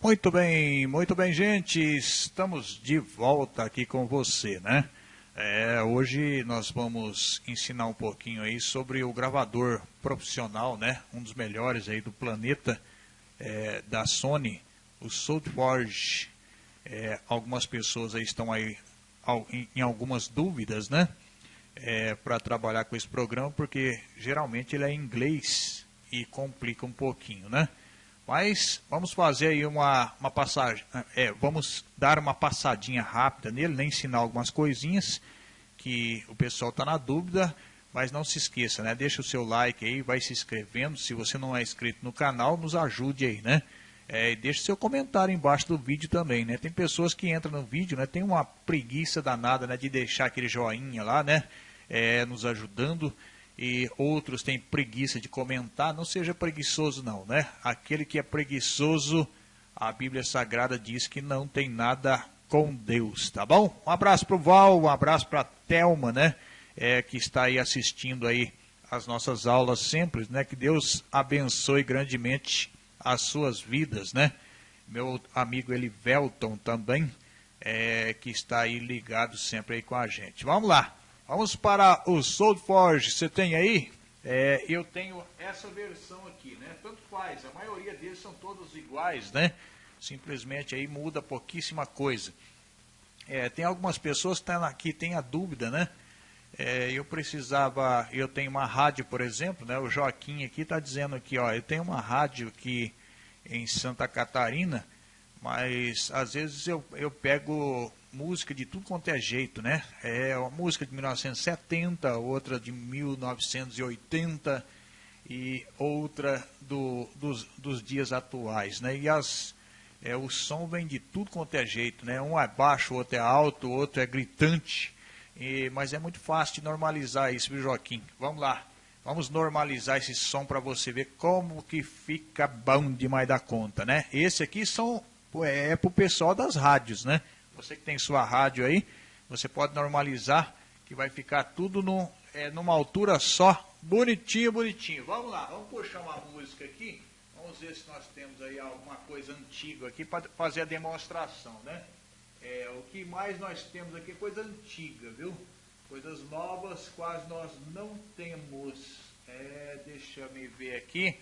Muito bem, muito bem, gente. Estamos de volta aqui com você, né? É, hoje nós vamos ensinar um pouquinho aí sobre o gravador profissional, né? Um dos melhores aí do planeta, é, da Sony, o SoundForge. É, algumas pessoas aí estão aí em, em algumas dúvidas, né? É, para trabalhar com esse programa, porque geralmente ele é em inglês e complica um pouquinho, né? Mas vamos fazer aí uma, uma passagem, é, vamos dar uma passadinha rápida nele, né, ensinar algumas coisinhas que o pessoal está na dúvida, mas não se esqueça, né? Deixa o seu like aí, vai se inscrevendo. Se você não é inscrito no canal, nos ajude aí, né? É, deixe seu comentário embaixo do vídeo também, né? Tem pessoas que entram no vídeo, né? Tem uma preguiça danada, né? De deixar aquele joinha lá, né? É, nos ajudando e outros têm preguiça de comentar, não seja preguiçoso não, né? Aquele que é preguiçoso, a Bíblia Sagrada diz que não tem nada com Deus, tá bom? Um abraço pro Val, um abraço pra Telma, né? É, que está aí assistindo aí as nossas aulas sempre, né? Que Deus abençoe grandemente as suas vidas, né? Meu amigo Elivelton também, é, que está aí ligado sempre aí com a gente. Vamos lá. Vamos para o SoulForge. Você tem aí? É, eu tenho essa versão aqui, né? Tanto faz, a maioria deles são todos iguais, né? Simplesmente aí muda pouquíssima coisa. É, tem algumas pessoas que estão aqui têm a dúvida, né? É, eu precisava, eu tenho uma rádio, por exemplo, né? O Joaquim aqui está dizendo aqui, ó, eu tenho uma rádio aqui em Santa Catarina, mas às vezes eu, eu pego música de tudo quanto é jeito, né? É uma música de 1970, outra de 1980 e outra do, dos, dos dias atuais, né? E as, é, o som vem de tudo quanto é jeito, né? Um é baixo, outro é alto, outro é gritante, e, mas é muito fácil de normalizar isso, viu, Joaquim? Vamos lá, vamos normalizar esse som para você ver como que fica bom demais da conta, né? Esse aqui são, é, é para o pessoal das rádios, né? Você que tem sua rádio aí, você pode normalizar, que vai ficar tudo no, é, numa altura só, bonitinho, bonitinho. Vamos lá, vamos puxar uma música aqui. Vamos ver se nós temos aí alguma coisa antiga aqui para fazer a demonstração, né? É, o que mais nós temos aqui é coisa antiga, viu? Coisas novas quase nós não temos. É, deixa eu ver aqui.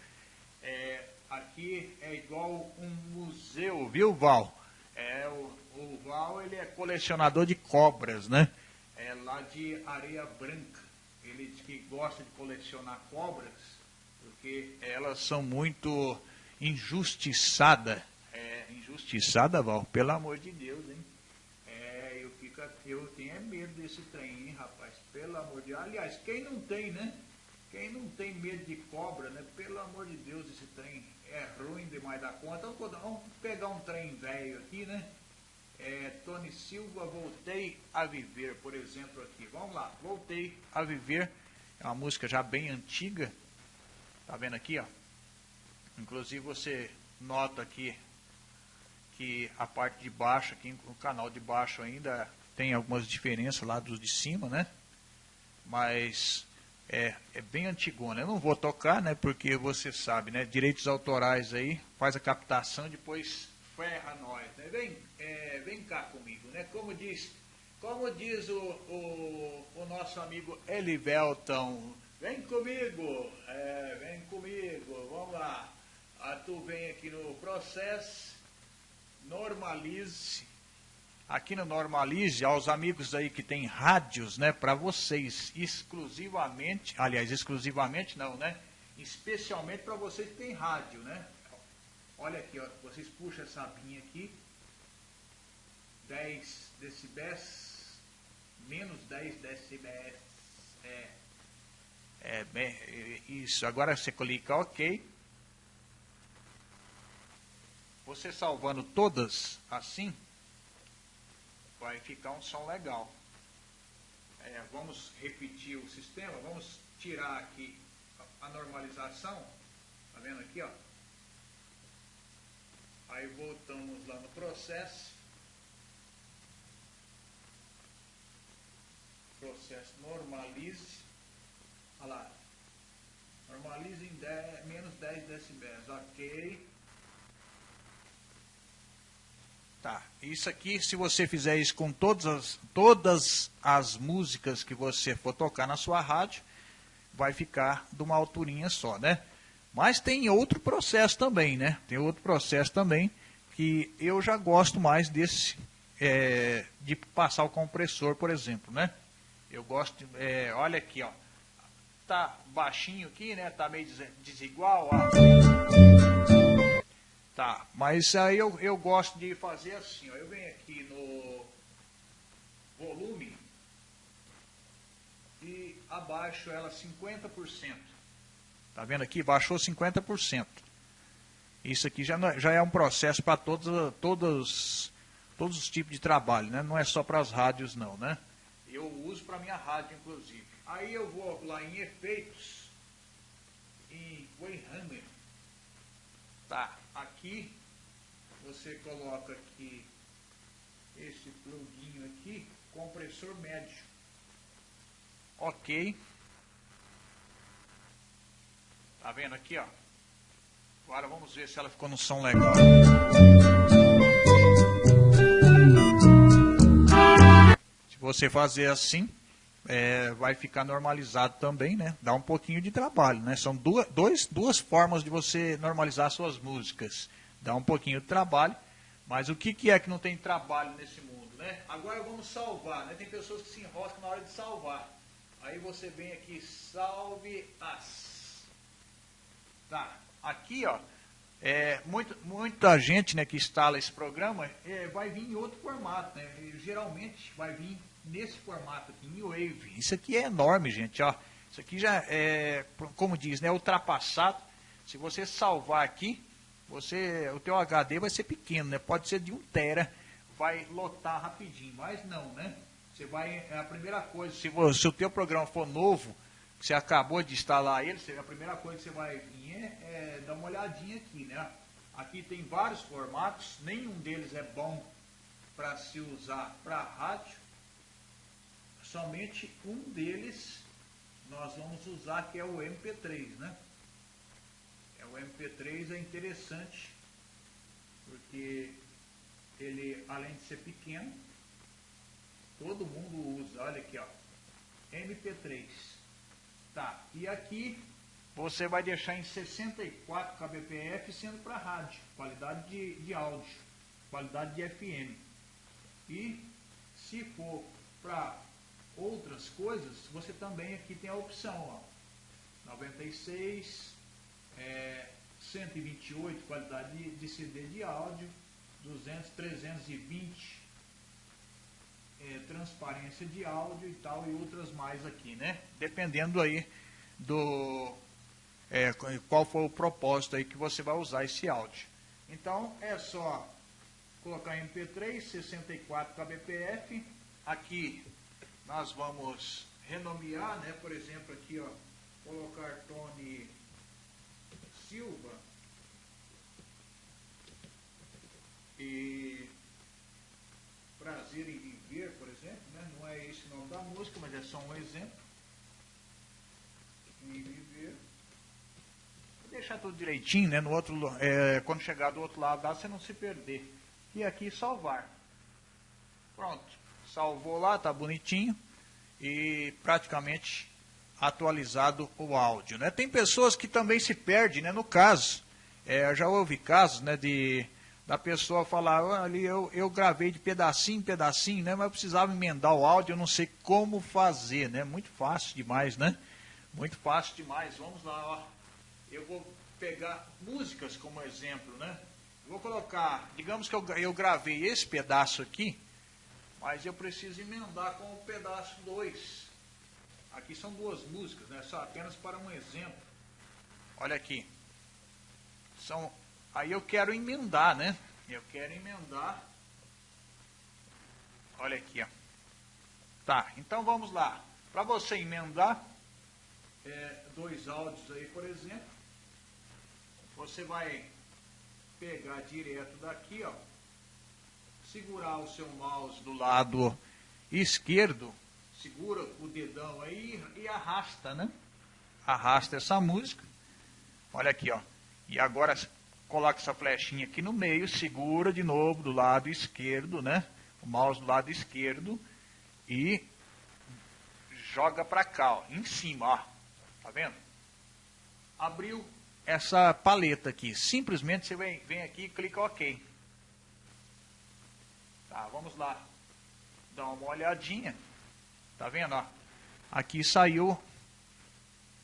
É, aqui é igual um museu, viu, Val? É, o, o Val ele é colecionador de cobras, né? É lá de Areia Branca. Ele diz que gosta de colecionar cobras porque elas são muito injustiçadas. É, injustiçada, Val, pelo amor de Deus, hein? É, eu, fico, eu tenho medo desse trem, hein, rapaz? Pelo amor de Deus. Aliás, quem não tem, né? Quem não tem medo de cobra, né? Pelo amor de Deus, esse trem é ruim demais da conta. Vamos pegar um trem velho aqui, né? É, Tony Silva, voltei a viver, por exemplo, aqui. Vamos lá, voltei a viver. É uma música já bem antiga. Tá vendo aqui, ó? Inclusive você nota aqui que a parte de baixo, aqui no canal de baixo ainda tem algumas diferenças lá dos de cima, né? Mas é, é bem antigona. Eu não vou tocar, né? Porque você sabe, né? Direitos autorais aí, faz a captação, depois ferra nós, né? Vem, é, vem cá comigo, né? Como diz, como diz o, o, o nosso amigo Elivelton, vem comigo, é, vem comigo, vamos lá. Ah, tu vem aqui no processo, normalize aqui no Normalize, aos amigos aí que tem rádios, né, para vocês, exclusivamente, aliás, exclusivamente não, né, especialmente para vocês que tem rádio, né. Olha aqui, ó, vocês puxam essa abinha aqui, 10 decibéis, menos 10 decibéis, é, é, bem, isso, agora você clica OK, você salvando todas assim, vai ficar um som legal. É, vamos repetir o sistema, vamos tirar aqui a normalização, tá vendo aqui, ó? Aí voltamos lá no processo. Processo normalize. Olha lá. Normalize em 10, menos 10 decibéis. Ok. Tá. Isso aqui, se você fizer isso com todas as, todas as músicas que você for tocar na sua rádio, vai ficar de uma alturinha só, né? Mas tem outro processo também, né? Tem outro processo também que eu já gosto mais desse, é, de passar o compressor, por exemplo, né? Eu gosto, de, é, olha aqui, ó. Tá baixinho aqui, né? Tá meio desigual, ó. Tá, mas aí eu, eu gosto de fazer assim, ó, eu venho aqui no volume e abaixo ela 50%. Tá vendo aqui? Baixou 50%. Isso aqui já, é, já é um processo para todos, todos, todos os tipos de trabalho, né? Não é só para as rádios não, né? Eu uso para minha rádio, inclusive. Aí eu vou lá em efeitos, em Wayhammer. Tá, aqui, você coloca aqui esse pluguinho aqui, compressor médio. Ok. Tá vendo aqui, ó? Agora vamos ver se ela ficou no som legal. Se você fazer assim, é, vai ficar normalizado também, né? Dá um pouquinho de trabalho, né? São duas, dois, duas formas de você normalizar suas músicas. Dá um pouquinho de trabalho, mas o que, que é que não tem trabalho nesse mundo, né? Agora vamos salvar, né? Tem pessoas que se enroscam na hora de salvar. Aí você vem aqui, salve as. Tá, aqui ó, é, muito, muita gente né, que instala esse programa é, vai vir em outro formato, né? geralmente vai vir nesse formato aqui, em Wave. Isso aqui é enorme, gente, ó. Isso aqui já é, como diz, né, ultrapassado. Se você salvar aqui, você, o teu HD vai ser pequeno, né? Pode ser de 1 tera, vai lotar rapidinho, mas não, né? Você vai, é a primeira coisa, se, você, se o teu programa for novo, você acabou de instalar ele, a primeira coisa que você vai vir é, é dar uma olhadinha aqui, né? Aqui tem vários formatos, nenhum deles é bom para se usar para rádio, somente um deles nós vamos usar, que é o MP3, né? É, o MP3 é interessante, porque ele, além de ser pequeno, todo mundo usa. Olha aqui, ó. MP3. Tá, e aqui você vai deixar em 64 kbps sendo para rádio, qualidade de, de áudio, qualidade de FM. E se for para outras coisas, você também aqui tem a opção, ó, 96, é, 128 qualidade de, de CD de áudio, 200, 320 é, transparência de áudio e tal, e outras mais aqui, né? Dependendo aí do é, qual for o propósito aí que você vai usar esse áudio. Então é só colocar MP3, 64 kbps, aqui nós vamos renomear, né? Por exemplo, aqui, ó, colocar Tony Silva e Prazer em Viver, por exemplo, né? Não é esse o nome da música, mas é só um exemplo. Em Viver. Vou deixar tudo direitinho, né? No outro, é, quando chegar do outro lado, dá você não se perder. E aqui salvar. Pronto salvou lá, tá bonitinho e praticamente atualizado o áudio. Né? Tem pessoas que também se perdem, né? no caso, é, já houve casos né, de, da pessoa falar, ali eu, eu gravei de pedacinho em pedacinho, né, mas eu precisava emendar o áudio, eu não sei como fazer, né? Muito fácil demais, né? Muito fácil demais. Vamos lá, ó. Eu vou pegar músicas como exemplo, né? vou colocar, digamos que eu, eu gravei esse pedaço aqui, mas eu preciso emendar com o pedaço 2. Aqui são duas músicas, né? Só apenas para um exemplo. Olha aqui. São, aí eu quero emendar, né? Eu quero emendar. Olha aqui, ó. Tá, então vamos lá. Para você emendar é, dois áudios aí, por exemplo, você vai pegar direto daqui, ó segurar o seu mouse do lado esquerdo, segura o dedão aí e arrasta, né? Arrasta essa música. Olha aqui, ó. E agora coloca essa flechinha aqui no meio, segura de novo do lado esquerdo, né? O mouse do lado esquerdo e joga para cá, ó, em cima, ó. Tá vendo? Abriu essa paleta aqui. Simplesmente você vem, vem aqui e clica OK. Tá, vamos lá. Dar uma olhadinha. Tá vendo, ó? Aqui saiu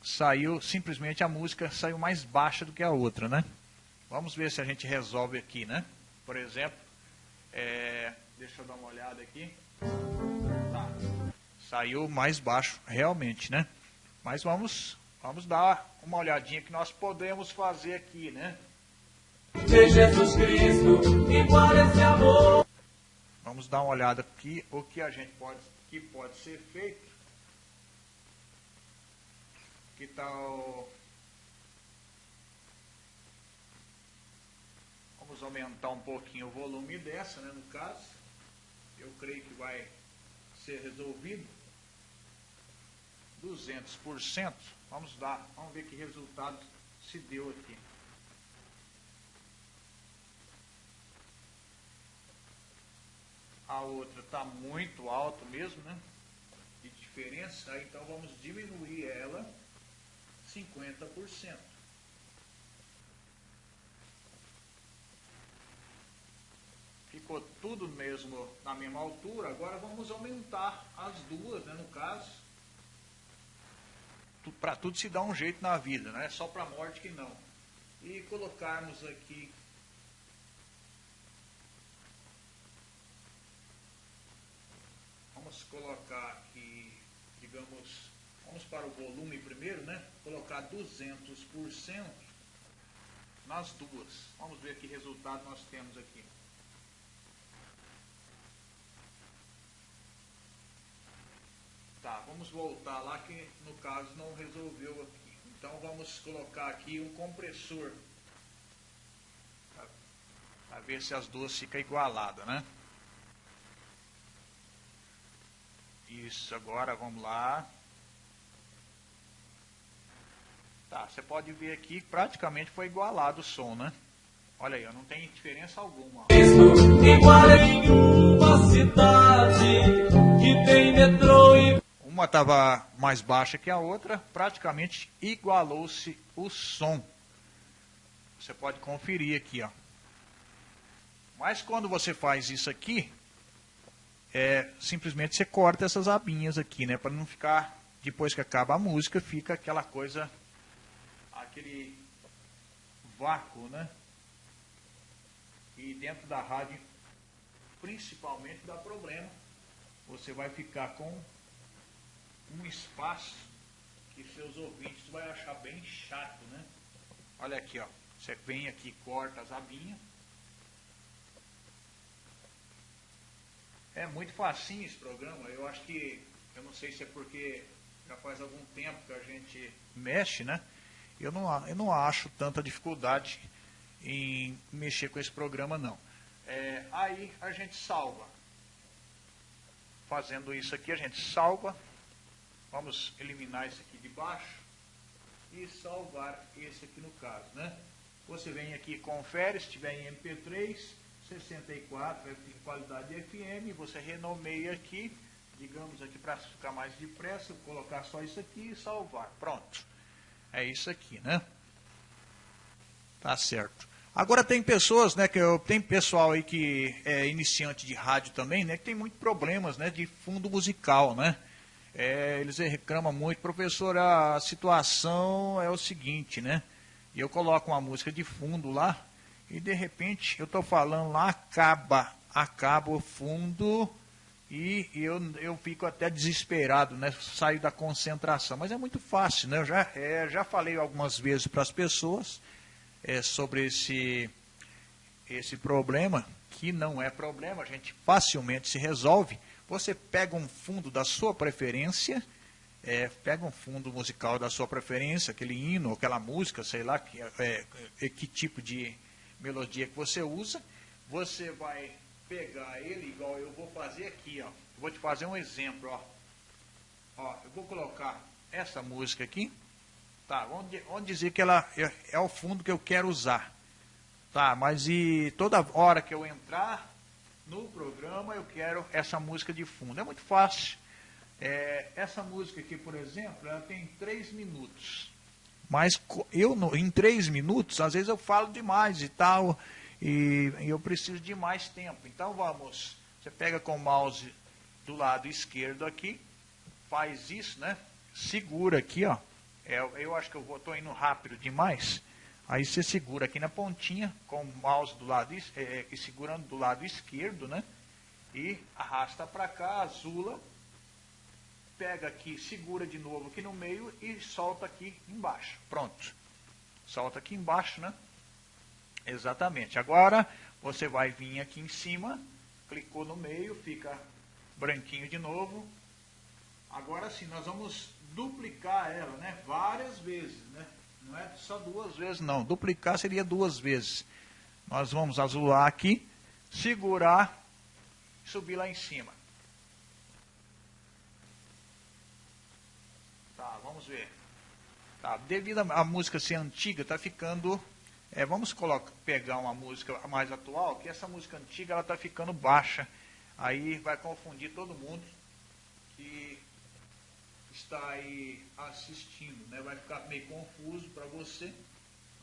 saiu simplesmente a música saiu mais baixa do que a outra, né? Vamos ver se a gente resolve aqui, né? Por exemplo, é, deixa eu dar uma olhada aqui. Tá. Saiu mais baixo, realmente, né? Mas vamos, vamos dar uma olhadinha que nós podemos fazer aqui, né? De Jesus Cristo, esse amor. Vamos dar uma olhada aqui o que a gente pode, que pode ser feito. Que tal Vamos aumentar um pouquinho o volume dessa, né, no caso. Eu creio que vai ser resolvido. 200%. Vamos dar, vamos ver que resultado se deu aqui. A outra está muito alta mesmo, né? De diferença, então vamos diminuir ela 50%. ficou tudo mesmo na mesma altura, agora vamos aumentar as duas, né, no caso, para tudo se dar um jeito na vida, não é só para a morte que não. E colocarmos aqui vamos colocar aqui, digamos, vamos para o volume primeiro, né? Colocar 200% nas duas. Vamos ver que resultado nós temos aqui. Tá, vamos voltar lá que no caso não resolveu aqui. Então vamos colocar aqui um compressor. Para ver se as duas ficam igualadas, né? Isso, agora vamos lá. Tá, você pode ver aqui que praticamente foi igualado o som, né? Olha aí, não tem diferença alguma. Igual em uma cidade que tem metrô e uma estava mais baixa que a outra, praticamente igualou-se o som. Você pode conferir aqui, ó. Mas quando você faz isso aqui, é, simplesmente você corta essas abinhas aqui, né? Para não ficar, depois que acaba a música, fica aquela coisa, aquele vácuo, né? E dentro da rádio, principalmente, dá problema. Você vai ficar com um espaço que seus ouvintes vai achar bem chato, né? Olha aqui, ó. Você vem aqui, corta as abinhas. É muito facinho esse programa. Eu acho que, eu não sei se é porque já faz algum tempo que a gente mexe, né? Eu não, eu não acho tanta dificuldade em mexer com esse programa, não. É, aí a gente salva. Fazendo isso aqui, a gente salva Vamos eliminar esse aqui de baixo e salvar esse aqui no caso, né? Você vem aqui, confere, se tiver em MP3, 64, em qualidade FM, você renomeia aqui, digamos aqui para ficar mais depressa, colocar só isso aqui e salvar. Pronto. É isso aqui, né? Tá certo. Agora tem pessoas, né, que eu, tem pessoal aí que é iniciante de rádio também, né, que tem muitos problemas, né, de fundo musical, né? é, eles reclamam muito, professor, a situação é o seguinte, né? E eu coloco uma música de fundo lá, e de repente eu estou falando lá, acaba, acaba o fundo, e eu, eu fico até desesperado, né? Saio da concentração. Mas é muito fácil, né? Eu já, é, já falei algumas vezes para as pessoas é, sobre esse, esse problema, que não é problema, a gente facilmente se resolve você pega um fundo da sua preferência, é, pega um fundo musical da sua preferência, aquele hino, aquela música, sei lá, que, é, é, que tipo de melodia que você usa, você vai pegar ele igual eu vou fazer aqui, ó. vou te fazer um exemplo, ó. Ó, eu vou colocar essa música aqui, tá? Vamos, dizer que ela é, é o fundo que eu quero usar. Tá, mas e toda hora que eu entrar no programa eu quero essa música de fundo. É muito fácil. É, essa música aqui, por exemplo, ela tem três minutos. Mas eu, em três minutos, às vezes eu falo demais e tal, e, eu preciso de mais tempo. Então vamos, você pega com o mouse do lado esquerdo aqui, faz isso, né? Segura aqui, ó. É, eu acho que eu estou indo rápido demais. Aí você segura aqui na pontinha, com o mouse do lado, é, é segurando do lado esquerdo, né? E arrasta para cá, azula. Pega aqui, segura de novo aqui no meio e solta aqui embaixo. Pronto. Solta aqui embaixo, né? Exatamente. Agora, você vai vir aqui em cima, clicou no meio, fica branquinho de novo. Agora sim, nós vamos duplicar ela, né? Várias vezes, né? Não é só duas vezes, não. Duplicar seria duas vezes. Nós vamos azular aqui, segurar subir lá em cima. Tá, vamos ver. Tá, devido a música ser antiga, tá ficando... É, vamos colocar, pegar uma música mais atual, que essa música antiga ela tá ficando baixa. Aí vai confundir todo mundo que está aí assistindo, né? Vai ficar meio confuso para você,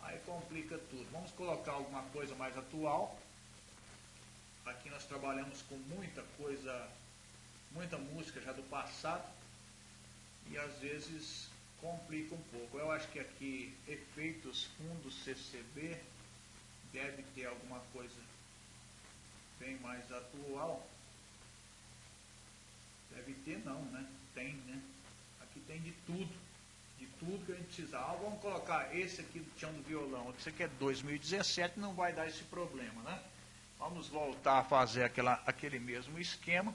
aí complica tudo. Vamos colocar alguma coisa mais atual. Aqui nós trabalhamos com muita coisa, muita música já do passado e às vezes complica um pouco. Eu acho que aqui efeitos fundos CCB deve ter alguma coisa bem mais atual. Deve ter não, né? Tem, né? Aqui tem de tudo. De tudo que a gente precisar. vamos colocar esse aqui do Tião do Violão. Esse aqui é 2017, não vai dar esse problema, né? Vamos voltar a fazer aquela, aquele mesmo esquema.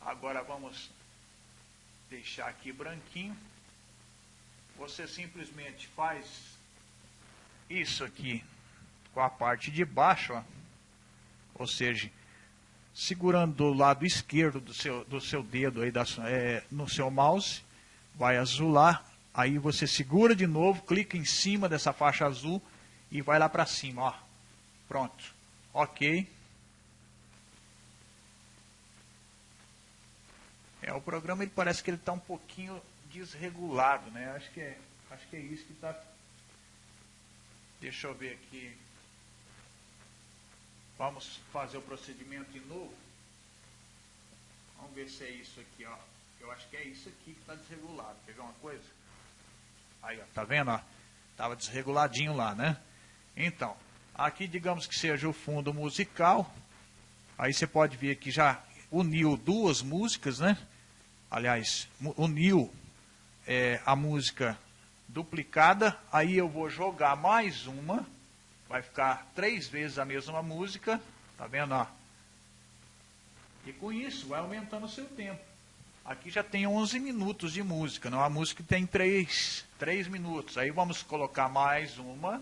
Agora vamos deixar aqui branquinho. Você simplesmente faz isso aqui com a parte de baixo, ó. ou seja, segurando do lado esquerdo do seu, do seu dedo aí da, é, no seu mouse, vai azular, aí você segura de novo, clica em cima dessa faixa azul e vai lá para cima, ó. Pronto. Ok. É, o programa ele parece que ele está um pouquinho desregulado, né? Acho que é, acho que é isso que está. Deixa eu ver aqui. Vamos fazer o procedimento de novo. Vamos ver se é isso aqui, ó. Eu acho que é isso aqui que está desregulado. Quer ver uma coisa? Aí, ó, tá vendo? Ó? Tava desreguladinho lá, né? Então, aqui digamos que seja o fundo musical. Aí você pode ver que já uniu duas músicas, né? Aliás, uniu é, a música duplicada. Aí eu vou jogar mais uma. Vai ficar três vezes a mesma música. Tá vendo? Ó? E com isso vai aumentando o seu tempo. Aqui já tem 11 minutos de música, não? A música tem 3, 3 minutos. Aí vamos colocar mais uma.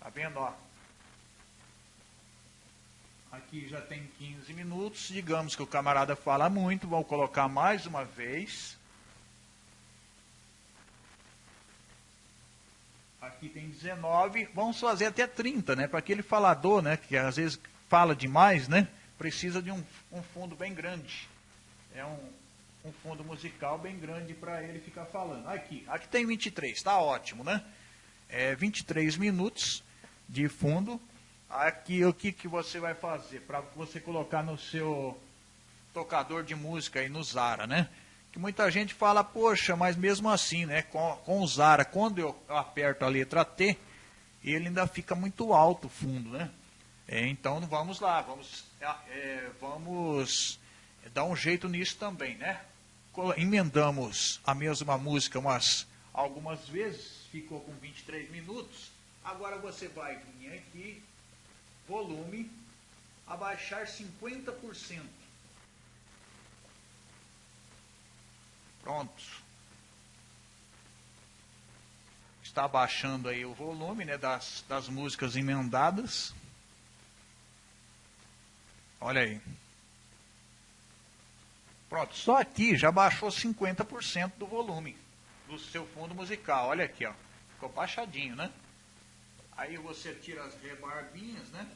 Tá vendo, ó? Aqui já tem 15 minutos. Digamos que o camarada fala muito, vou colocar mais uma vez. Aqui tem 19, vamos fazer até 30, né? Para aquele falador, né? Que às vezes fala demais, né? Precisa de um, um fundo bem grande é um, um fundo musical bem grande para ele ficar falando. Aqui, aqui tem 23, está ótimo, né? É 23 minutos de fundo. Aqui o que, que você vai fazer para você colocar no seu tocador de música aí no Zara, né? Que muita gente fala, poxa, mas mesmo assim, né? Com, com o Zara, quando eu aperto a letra T, ele ainda fica muito alto o fundo, né? É, então vamos lá, vamos, é, vamos dá um jeito nisso também, né? Emendamos a mesma música umas algumas vezes, ficou com 23 minutos. Agora você vai vir aqui, volume, abaixar 50%. Pronto. Está abaixando aí o volume né, das, das músicas emendadas. Olha aí. Pronto, só aqui já baixou 50% do volume do seu fundo musical. Olha aqui, ó. Ficou baixadinho, né? Aí você tira as rebarbinhas, né?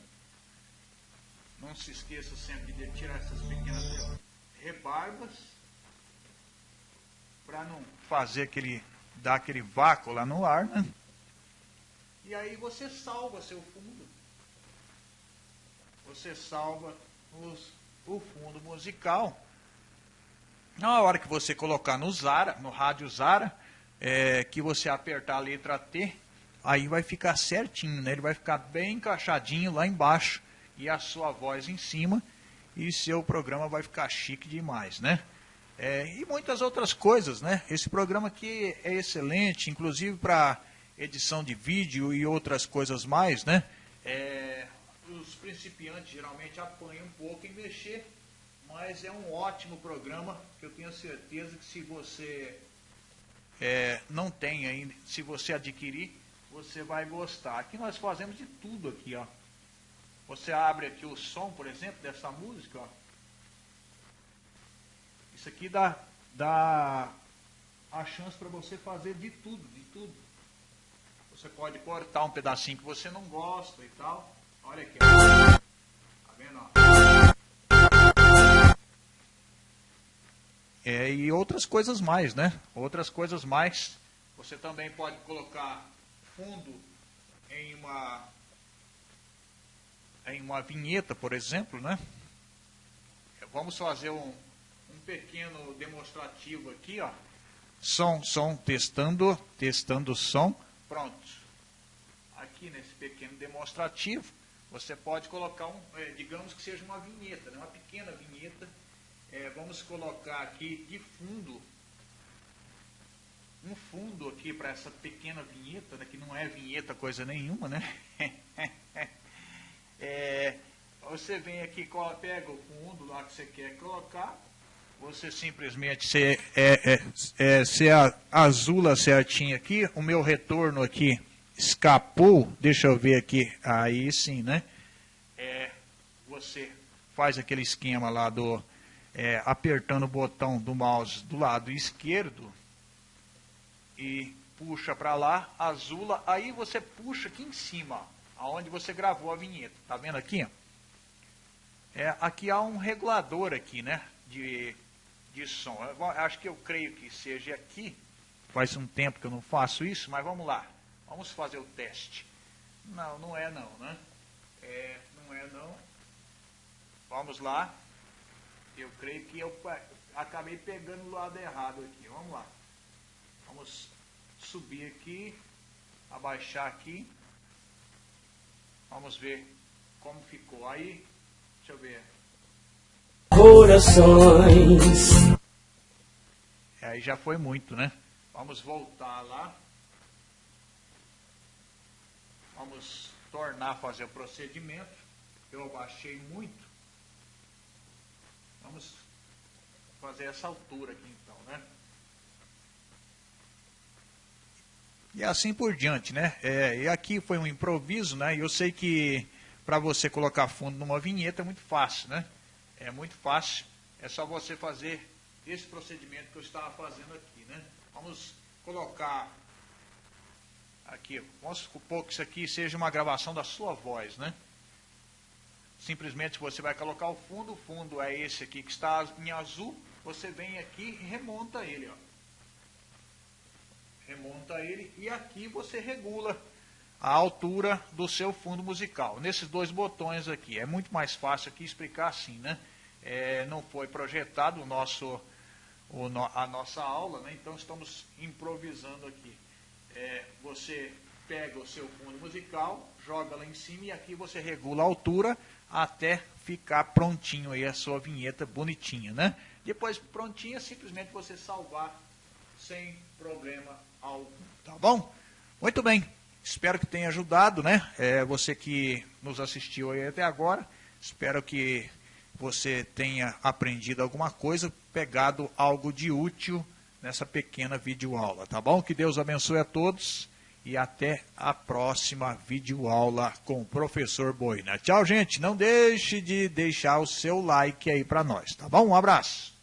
Não se esqueça sempre de tirar essas pequenas rebarbas para não fazer aquele dar aquele vácuo lá no ar, né? E aí você salva seu fundo. Você salva os, o fundo musical. Na hora que você colocar no Zara, no rádio Zara, é, que você apertar a letra T, aí vai ficar certinho, né? Ele vai ficar bem encaixadinho lá embaixo e a sua voz em cima e seu programa vai ficar chique demais, né? É, e muitas outras coisas, né? Esse programa aqui é excelente, inclusive para edição de vídeo e outras coisas mais, né? É, os principiantes geralmente apanham um pouco em mexer mas é um ótimo programa que eu tenho certeza que se você é, não tem ainda, se você adquirir, você vai gostar. Aqui nós fazemos de tudo aqui, ó. Você abre aqui o som, por exemplo, dessa música, ó. Isso aqui dá, dá a chance para você fazer de tudo, de tudo. Você pode cortar um pedacinho que você não gosta e tal. Olha aqui. Tá vendo? É, e outras coisas mais, né? Outras coisas mais. Você também pode colocar fundo em uma em uma vinheta, por exemplo, né? Vamos fazer um pequeno demonstrativo aqui, ó. Som, som, testando, testando som. Pronto. Aqui nesse pequeno demonstrativo, você pode colocar um, é, digamos que seja uma vinheta, né? uma pequena vinheta é, vamos colocar aqui de fundo, um fundo aqui para essa pequena vinheta, né, que não é vinheta coisa nenhuma, né? é, você vem aqui, pega o fundo lá que você quer colocar, você simplesmente se, é, é, é, se azula certinho aqui, o meu retorno aqui escapou, deixa eu ver aqui, aí sim, né? É, você faz aquele esquema lá do é, apertando o botão do mouse do lado esquerdo e puxa para lá, azula, aí você puxa aqui em cima, aonde você gravou a vinheta. Tá vendo aqui? É, aqui há um regulador aqui, né, de, de som. Eu acho que eu creio que seja aqui. Faz um tempo que eu não faço isso, mas vamos lá. Vamos fazer o teste. Não, não é não, né? É, não é não. Vamos lá. Eu creio que eu acabei pegando o lado errado aqui. Vamos lá. Vamos subir aqui, abaixar aqui. Vamos ver como ficou. Aí, deixa eu ver. Corações. Aí já foi muito, né? Vamos voltar lá. Vamos tornar a fazer o procedimento. Eu abaixei muito. Vamos fazer essa altura aqui então, né? E assim por diante, né? É, e aqui foi um improviso, né? E eu sei que para você colocar fundo numa vinheta é muito fácil, né? É muito fácil. É só você fazer esse procedimento que eu estava fazendo aqui, né? Vamos colocar aqui, vamos supor que isso aqui seja uma gravação da sua voz, né? Simplesmente você vai colocar o fundo, o fundo é esse aqui que está em azul, você vem aqui e remonta ele, ó. Remonta ele e aqui você regula a altura do seu fundo musical. Nesses dois botões aqui, é muito mais fácil aqui explicar assim, né? É, não foi projetado o nosso, o, a nossa aula, né? então estamos improvisando aqui. É, você pega o seu fundo musical, joga lá em cima e aqui você regula a altura até ficar prontinho aí a sua vinheta bonitinha, né? Depois prontinha, simplesmente você salvar sem problema algum, tá bom? Muito bem, espero que tenha ajudado, né? É, você que nos assistiu aí até agora, espero que você tenha aprendido alguma coisa, pegado algo de útil nessa pequena videoaula, tá bom? Que Deus abençoe a todos e até a próxima videoaula com o professor Boina. Tchau, gente. Não deixe de deixar o seu like aí para nós, tá bom? Um abraço.